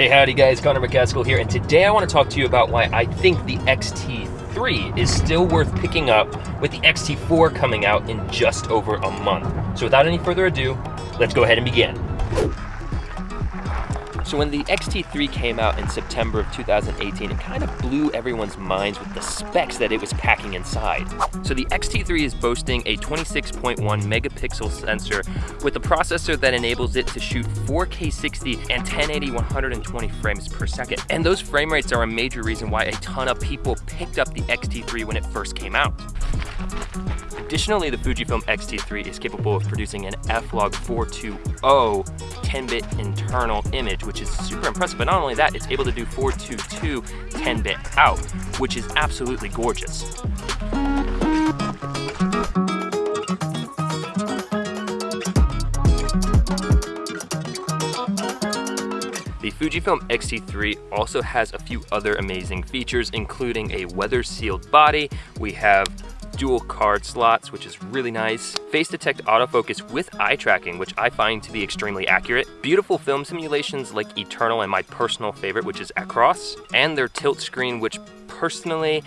Hey howdy guys, Connor McCaskill here, and today I want to talk to you about why I think the X-T3 is still worth picking up with the X-T4 coming out in just over a month. So without any further ado, let's go ahead and begin. So when the X-T3 came out in September of 2018, it kind of blew everyone's minds with the specs that it was packing inside. So the X-T3 is boasting a 26.1 megapixel sensor with a processor that enables it to shoot 4K 60 and 1080 120 frames per second. And those frame rates are a major reason why a ton of people picked up the X-T3 when it first came out. Additionally, the Fujifilm X-T3 is capable of producing an F-Log 420 10-bit internal image, which is super impressive. But not only that, it's able to do 422 10-bit out, which is absolutely gorgeous. The Fujifilm X-T3 also has a few other amazing features, including a weather-sealed body. We have dual card slots, which is really nice. Face detect autofocus with eye tracking, which I find to be extremely accurate. Beautiful film simulations like Eterna and my personal favorite, which is Acros. And their tilt screen, which personally,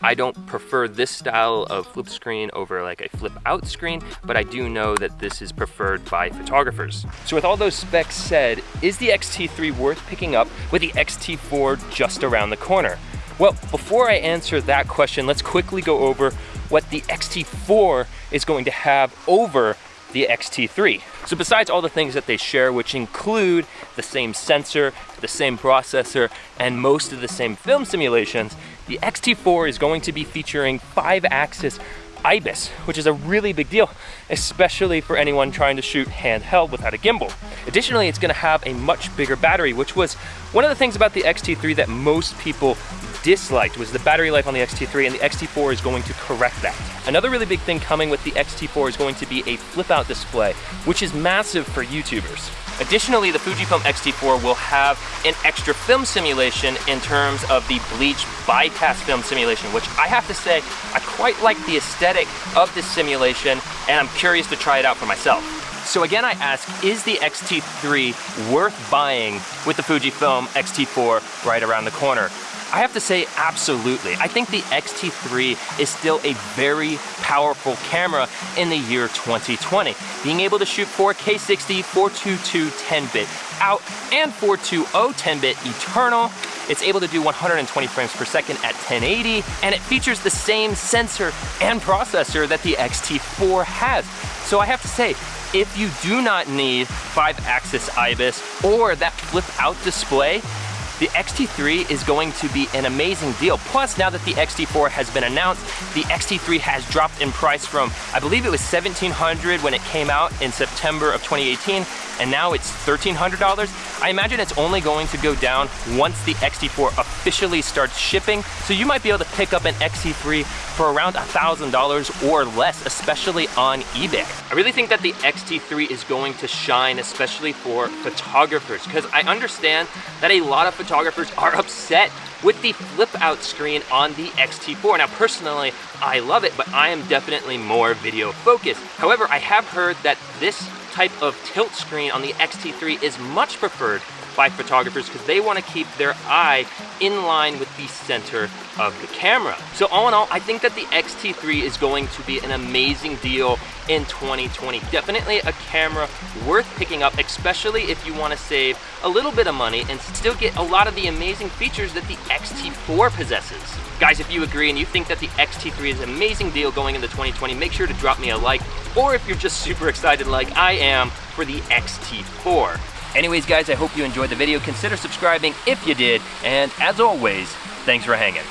I don't prefer this style of flip screen over like a flip out screen, but I do know that this is preferred by photographers. So with all those specs said, is the X-T3 worth picking up with the X-T4 just around the corner? Well, before I answer that question, let's quickly go over what the X-T4 is going to have over the X-T3. So besides all the things that they share, which include the same sensor, the same processor, and most of the same film simulations, the X-T4 is going to be featuring five axis IBIS, which is a really big deal, especially for anyone trying to shoot handheld without a gimbal. Additionally, it's gonna have a much bigger battery, which was one of the things about the X-T3 that most people disliked was the battery life on the X-T3 and the X-T4 is going to correct that. Another really big thing coming with the X-T4 is going to be a flip out display, which is massive for YouTubers. Additionally, the Fujifilm X-T4 will have an extra film simulation in terms of the bleach bypass film simulation, which I have to say, I quite like the aesthetic of this simulation and I'm curious to try it out for myself. So again, I ask, is the X-T3 worth buying with the Fujifilm X-T4 right around the corner? I have to say absolutely. I think the X-T3 is still a very powerful camera in the year 2020. Being able to shoot 4K 60, 422 10-bit out, and 420 10-bit eternal, it's able to do 120 frames per second at 1080, and it features the same sensor and processor that the X-T4 has. So I have to say, if you do not need 5-axis IBIS or that flip out display, the X-T3 is going to be an amazing deal. Plus, now that the X-T4 has been announced, the X-T3 has dropped in price from, I believe it was 1700 when it came out in September of 2018, and now it's $1,300. I imagine it's only going to go down once the X-T4 officially starts shipping, so you might be able to pick up an X-T3 for around $1,000 or less, especially on eBay. I really think that the X-T3 is going to shine, especially for photographers, because I understand that a lot of photographers are upset with the flip out screen on the X-T4. Now personally, I love it, but I am definitely more video focused. However, I have heard that this type of tilt screen on the X-T3 is much preferred by photographers because they want to keep their eye in line with the center of the camera. So all in all, I think that the X-T3 is going to be an amazing deal in 2020. Definitely a camera worth picking up, especially if you want to save a little bit of money and still get a lot of the amazing features that the X-T4 possesses. Guys, if you agree and you think that the X-T3 is an amazing deal going into 2020, make sure to drop me a like, or if you're just super excited like I am for the X-T4. Anyways, guys, I hope you enjoyed the video. Consider subscribing if you did, and as always, thanks for hanging.